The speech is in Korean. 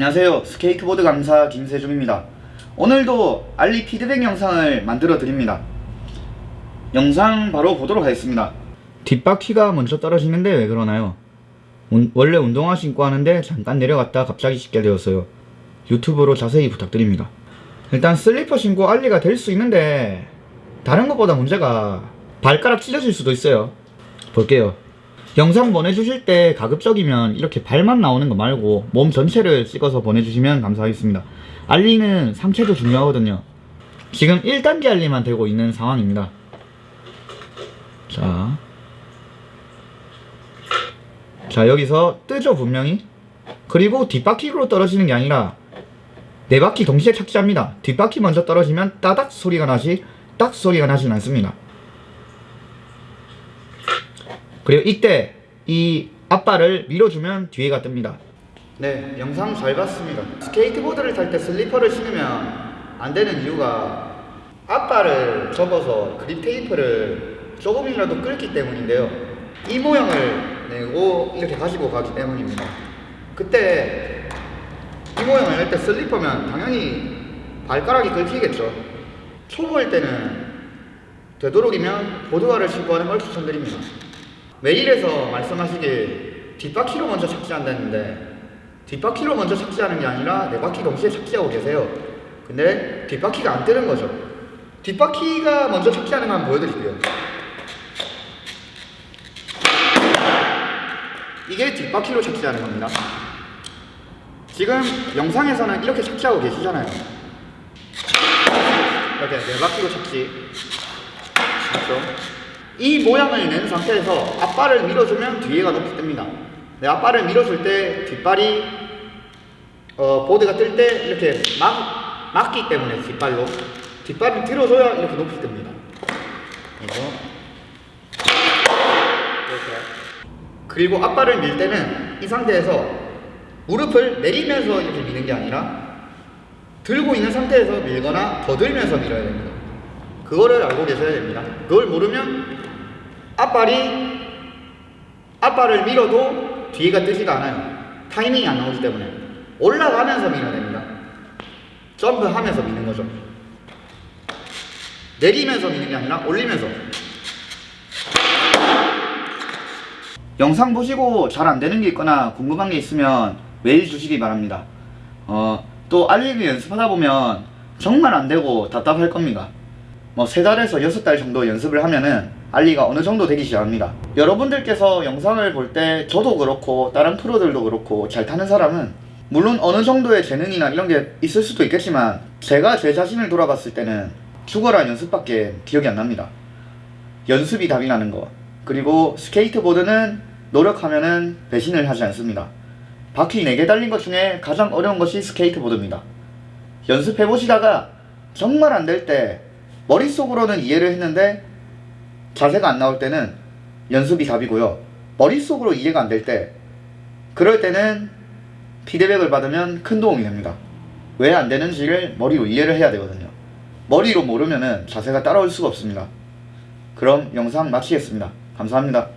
안녕하세요. 스케이트보드 강사 김세중입니다. 오늘도 ollie 피드백 영상을 만들어 드립니다. 영상 바로 보도록 하겠습니다. 뒷바퀴가 먼저 떨어지는데 왜 그러나요? 운- 원래 운동화 신고 하는데 잠깐 내려갔다 갑자기 씻게 되었어요. 유튜브로 자세히 부탁드립니다. 일단 슬리퍼 신고 ollie가 될 수 있는데 다른 것보다 문제가 발가락 찢어질 수도 있어요. 볼게요 영상 보내주실 때 가급적이면 이렇게 발만 나오는 거 말고 몸 전체를 찍어서 보내주시면 감사하겠습니다. 알리는 상체도 중요하거든요. 지금 1단계 알리만 되고 있는 상황입니다. 자. 자, 여기서 뜨죠, 분명히. 그리고 뒷바퀴로 떨어지는 게 아니라 네 바퀴 동시에 착지합니다. 뒷바퀴 먼저 떨어지면 따닥 소리가 나지 딱 소리가 나진 않습니다. 그리고 이때 이 앞발을 밀어주면 뒤에가 뜹니다. 네, 영상 잘 봤습니다. 스케이트보드를 탈 때 슬리퍼를 신으면 안 되는 이유가 앞발을 접어서 grip tape를 조금이라도 긁기 때문인데요. 이 모양을 내고 이렇게 가지고 가기 때문입니다. 그때 이 모양을 낼때 슬리퍼면 당연히 발가락이 긁히겠죠. 초보일 때는 되도록이면 보드화를 신고 하는 걸 추천드립니다. 메일에서 말씀하시길 뒷바퀴로 먼저 착지한다는데 뒷바퀴로 먼저 착지하는 게 아니라 네 바퀴 동시에 착지하고 계세요. 근데 뒷바퀴가 안 뜨는 거죠. 뒷바퀴가 먼저 착지하는 거 한번 보여드릴게요. 이게 뒷바퀴로 착지하는 겁니다. 지금 영상에서는 이렇게 착지하고 계시잖아요. 이렇게 네 바퀴로 착지. 맞죠? 이 모양을 낸 상태에서 앞발을 밀어주면 뒤에가 높이 뜹니다. 네, 앞발을 밀어줄 때 뒷발이 어, 보드가 뜰 때 이렇게 막, 막기 때문에 뒷발로 뒷발을 들어줘야 이렇게 높이 뜹니다. 그래서 이렇게 그리고 앞발을 밀 때는 이 상태에서 무릎을 내리면서 이렇게 미는 게 아니라 들고 있는 상태에서 밀거나 더 들면서 밀어야 됩니다. 그거를 알고 계셔야 됩니다. 그걸 모르면 앞발이 앞발을 밀어도 뒤가 뜨지가 않아요. 타이밍이 안 나오기 때문에 올라가면서 밀어야 됩니다. 점프하면서 미는 거죠. 내리면서 미는 게 아니라 올리면서. 영상 보시고 잘 안 되는 게 있거나 궁금한 게 있으면 메일 주시기 바랍니다. 어, 또 알리기 연습하다 보면 정말 안 되고 답답할 겁니다. 뭐 세 달에서 여섯 달 정도 연습을 하면은 알리가 어느 정도 되기 시작합니다. 여러분들께서 영상을 볼 때 저도 그렇고 다른 프로들도 그렇고 잘 타는 사람은 물론 어느 정도의 재능이나 이런 게 있을 수도 있겠지만 제가 제 자신을 돌아봤을 때는 죽어라 연습밖에 기억이 안 납니다. 연습이 답이라는 거. 그리고 스케이트보드는 노력하면은 배신을 하지 않습니다. 바퀴 4개 달린 것 중에 가장 어려운 것이 스케이트보드입니다. 연습해 보시다가 정말 안 될 때 머릿속으로는 이해를 했는데 자세가 안 나올 때는 연습이 답이고요. 머릿속으로 이해가 안 될 때 그럴 때는 피드백을 받으면 큰 도움이 됩니다. 왜 안 되는지를 머리로 이해를 해야 되거든요. 머리로 모르면은 자세가 따라올 수가 없습니다. 그럼 영상 마치겠습니다. 감사합니다.